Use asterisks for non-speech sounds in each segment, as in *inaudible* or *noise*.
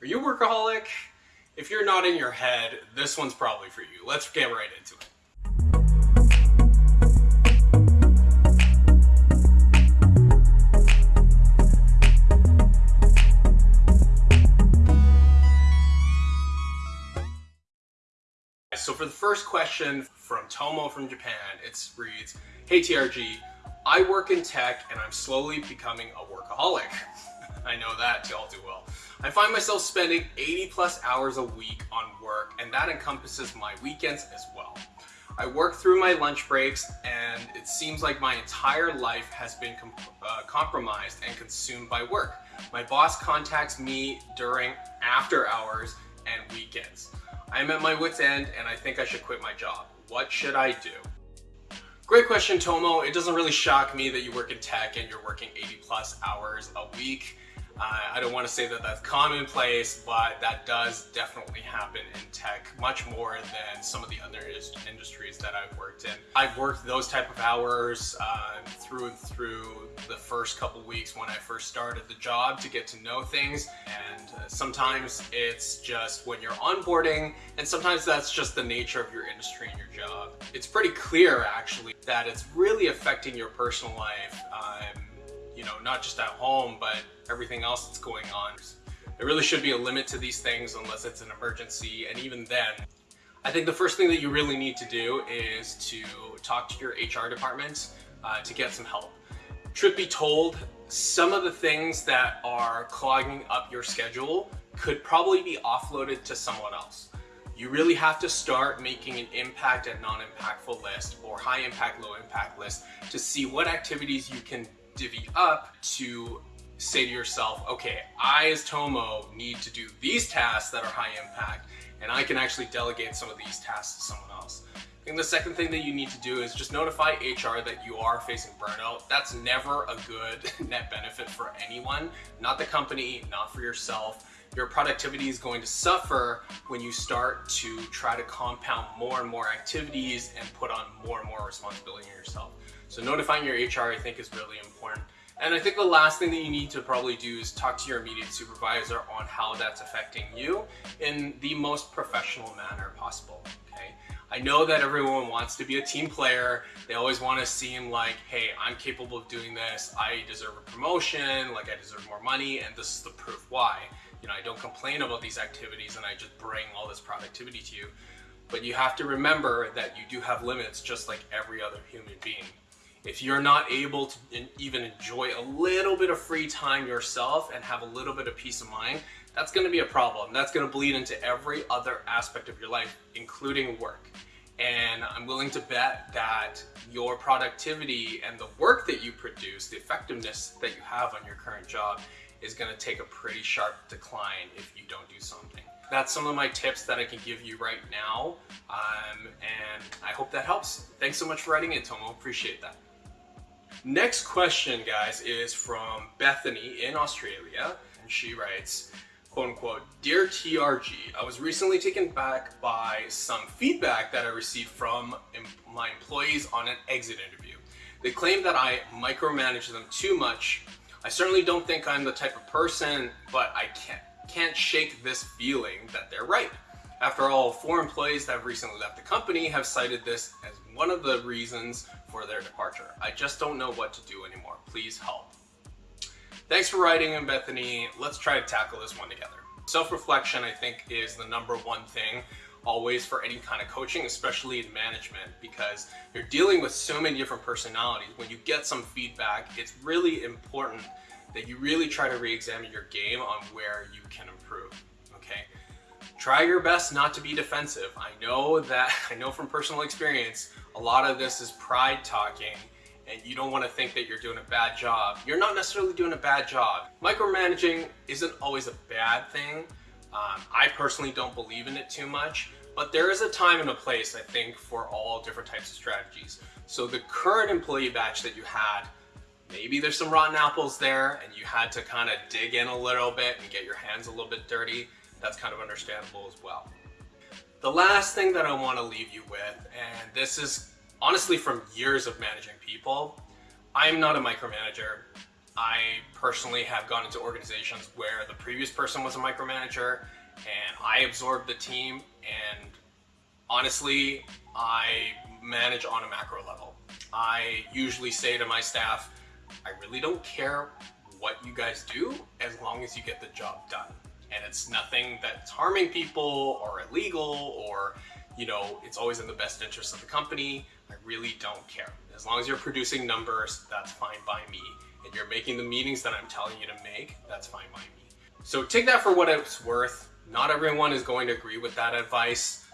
Are you a workaholic? If you're not in your head, this one's probably for you. Let's get right into it. So for the first question from Tomo from Japan, it reads, Hey TRG, I work in tech and I'm slowly becoming a workaholic. I know that y'all do well. I find myself spending 80 plus hours a week on work and that encompasses my weekends as well. I work through my lunch breaks and it seems like my entire life has been comp uh, compromised and consumed by work. My boss contacts me during after hours and weekends. I'm at my wit's end and I think I should quit my job. What should I do? Great question, Tomo. It doesn't really shock me that you work in tech and you're working 80 plus hours a week. Uh, I don't want to say that that's commonplace, but that does definitely happen in tech much more than some of the other industries that I've worked in. I've worked those type of hours uh, through and through the first couple weeks when I first started the job to get to know things. And uh, sometimes it's just when you're onboarding, and sometimes that's just the nature of your industry and your job. It's pretty clear actually that it's really affecting your personal life. Um, you know, not just at home, but everything else that's going on. There really should be a limit to these things unless it's an emergency. And even then, I think the first thing that you really need to do is to talk to your HR department uh, to get some help. Truth be told, some of the things that are clogging up your schedule could probably be offloaded to someone else. You really have to start making an impact and non-impactful list or high impact, low impact list to see what activities you can divvy up to say to yourself, okay, I as Tomo need to do these tasks that are high impact and I can actually delegate some of these tasks to someone else. Think the second thing that you need to do is just notify HR that you are facing burnout. That's never a good *laughs* net benefit for anyone, not the company, not for yourself. Your productivity is going to suffer when you start to try to compound more and more activities and put on more and more responsibility on yourself. So notifying your HR I think is really important. And I think the last thing that you need to probably do is talk to your immediate supervisor on how that's affecting you in the most professional manner possible, okay? I know that everyone wants to be a team player. They always want to seem like, hey, I'm capable of doing this. I deserve a promotion, like I deserve more money, and this is the proof why. You know, I don't complain about these activities and I just bring all this productivity to you. But you have to remember that you do have limits just like every other human being. If you're not able to even enjoy a little bit of free time yourself and have a little bit of peace of mind, that's gonna be a problem. That's gonna bleed into every other aspect of your life, including work. And I'm willing to bet that your productivity and the work that you produce, the effectiveness that you have on your current job is gonna take a pretty sharp decline if you don't do something. That's some of my tips that I can give you right now. Um, and I hope that helps. Thanks so much for writing in, Tomo. Appreciate that. Next question, guys, is from Bethany in Australia. And she writes, quote unquote, Dear TRG, I was recently taken back by some feedback that I received from my employees on an exit interview. They claim that I micromanage them too much. I certainly don't think I'm the type of person, but I can't, can't shake this feeling that they're right. After all, four employees that have recently left the company have cited this as one of the reasons for their departure. I just don't know what to do anymore. Please help. Thanks for writing in, Bethany. Let's try to tackle this one together. Self-reflection, I think, is the number one thing always for any kind of coaching, especially in management, because you're dealing with so many different personalities. When you get some feedback, it's really important that you really try to re-examine your game on where you can improve, okay? Try your best not to be defensive. I know that, *laughs* I know from personal experience, a lot of this is pride talking and you don't want to think that you're doing a bad job. You're not necessarily doing a bad job. Micromanaging isn't always a bad thing. Um, I personally don't believe in it too much, but there is a time and a place, I think, for all different types of strategies. So the current employee batch that you had, maybe there's some rotten apples there and you had to kind of dig in a little bit and get your hands a little bit dirty. That's kind of understandable as well. The last thing that I want to leave you with, and this is honestly from years of managing people, I'm not a micromanager. I personally have gone into organizations where the previous person was a micromanager and I absorb the team and honestly, I manage on a macro level. I usually say to my staff, I really don't care what you guys do as long as you get the job done. And it's nothing that's harming people or illegal or, you know, it's always in the best interest of the company. I really don't care. As long as you're producing numbers, that's fine by me. And you're making the meetings that I'm telling you to make, that's fine by me. So take that for what it's worth. Not everyone is going to agree with that advice.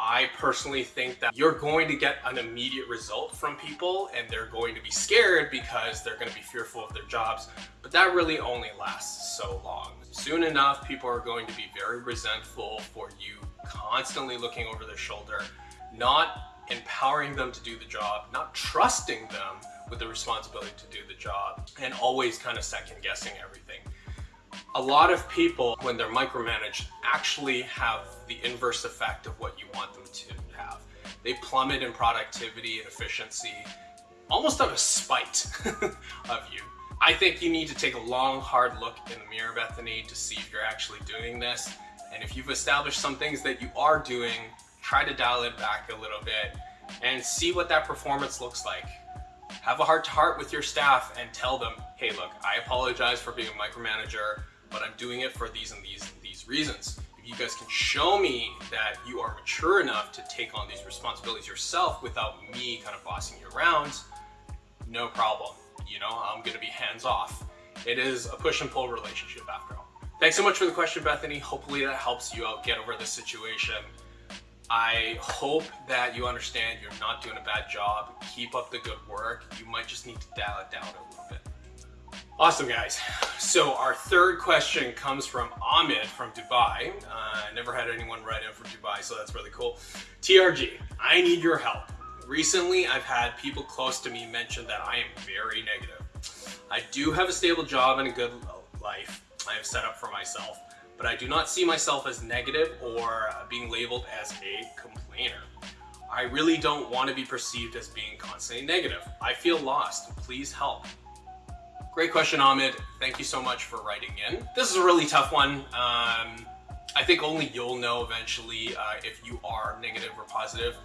I personally think that you're going to get an immediate result from people and they're going to be scared because they're going to be fearful of their jobs, but that really only lasts so long. Soon enough, people are going to be very resentful for you constantly looking over their shoulder, not empowering them to do the job, not trusting them with the responsibility to do the job, and always kind of second guessing everything a lot of people, when they're micromanaged, actually have the inverse effect of what you want them to have. They plummet in productivity and efficiency, almost out of spite *laughs* of you. I think you need to take a long, hard look in the mirror, Bethany, to see if you're actually doing this. And if you've established some things that you are doing, try to dial it back a little bit and see what that performance looks like. Have a heart to heart with your staff and tell them, hey, look, I apologize for being a micromanager but I'm doing it for these and these and these reasons. If you guys can show me that you are mature enough to take on these responsibilities yourself without me kind of bossing you around, no problem. You know, I'm gonna be hands off. It is a push and pull relationship after all. Thanks so much for the question, Bethany. Hopefully that helps you out get over the situation. I hope that you understand you're not doing a bad job. Keep up the good work. You might just need to dial it down a little bit. Awesome guys. So our third question comes from Ahmed from Dubai. Uh, I never had anyone write in from Dubai, so that's really cool. TRG, I need your help. Recently, I've had people close to me mention that I am very negative. I do have a stable job and a good life I have set up for myself, but I do not see myself as negative or being labeled as a complainer. I really don't want to be perceived as being constantly negative. I feel lost. Please help. Great question, Ahmed. Thank you so much for writing in. This is a really tough one. Um, I think only you'll know eventually uh, if you are negative or positive.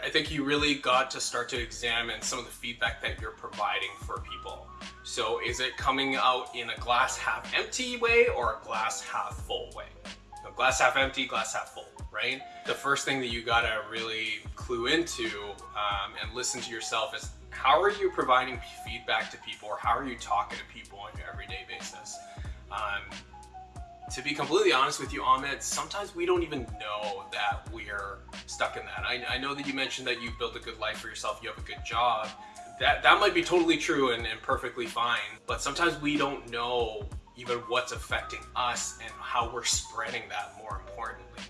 I think you really got to start to examine some of the feedback that you're providing for people. So is it coming out in a glass half empty way or a glass half full way? So glass half empty, glass half full, right? The first thing that you gotta really clue into um, and listen to yourself is how are you providing feedback to people or how are you talking to people on your everyday basis? Um, to be completely honest with you, Ahmed, sometimes we don't even know that we're stuck in that. I, I, know that you mentioned that you built a good life for yourself, you have a good job. That, that might be totally true and, and perfectly fine, but sometimes we don't know even what's affecting us and how we're spreading that more importantly.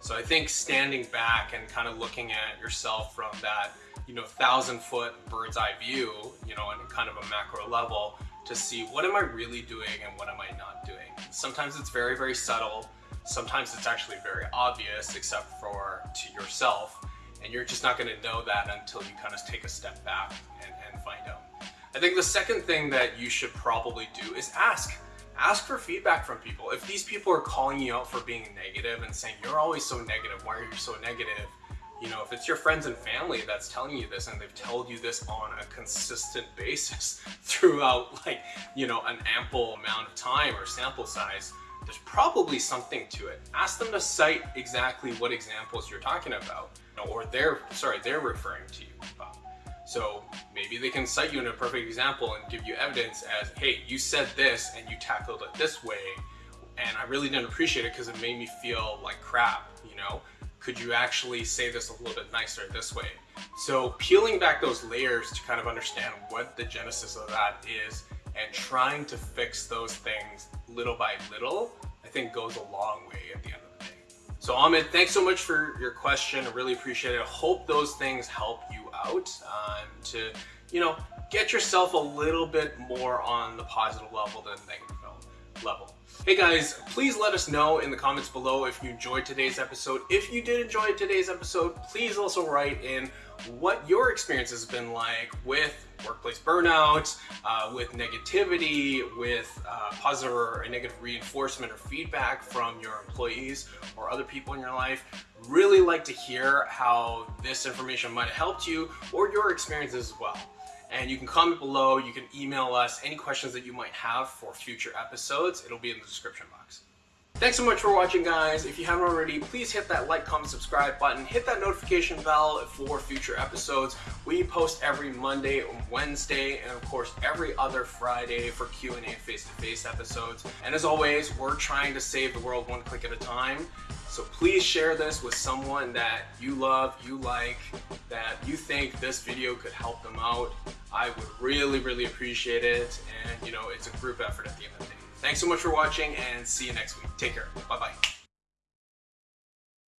So I think standing back and kind of looking at yourself from that you know, thousand foot bird's eye view, you know, on kind of a macro level to see what am I really doing and what am I not doing. Sometimes it's very, very subtle. Sometimes it's actually very obvious except for to yourself. And you're just not gonna know that until you kind of take a step back and, and find out. I think the second thing that you should probably do is ask. Ask for feedback from people. If these people are calling you out for being negative and saying, you're always so negative, why are you so negative? You know, if it's your friends and family that's telling you this and they've told you this on a consistent *laughs* basis throughout like, you know, an ample amount of time or sample size, there's probably something to it. Ask them to cite exactly what examples you're talking about, or they're, sorry, they're referring to you about. So maybe they can cite you in a perfect example and give you evidence as, hey, you said this and you tackled it this way, and I really didn't appreciate it because it made me feel like crap, you know? Could you actually say this a little bit nicer this way? So peeling back those layers to kind of understand what the genesis of that is and trying to fix those things little by little, I think goes a long way at the end of the day. So Ahmed, thanks so much for your question. I really appreciate it. I hope those things help you out um, to, you know, get yourself a little bit more on the positive level than negative level. Hey guys, please let us know in the comments below if you enjoyed today's episode. If you did enjoy today's episode, please also write in what your experience has been like with workplace burnout, uh, with negativity, with uh, positive or negative reinforcement or feedback from your employees or other people in your life. Really like to hear how this information might have helped you or your experiences as well. And you can comment below, you can email us any questions that you might have for future episodes. It'll be in the description box. Thanks so much for watching guys. If you haven't already, please hit that like, comment, subscribe button. Hit that notification bell for future episodes. We post every Monday, and Wednesday, and of course every other Friday for Q&A face-to-face episodes. And as always, we're trying to save the world one click at a time. So please share this with someone that you love, you like, that you think this video could help them out. I would really, really appreciate it. And you know, it's a group effort at the end of the day. Thanks so much for watching and see you next week. Take care. Bye-bye.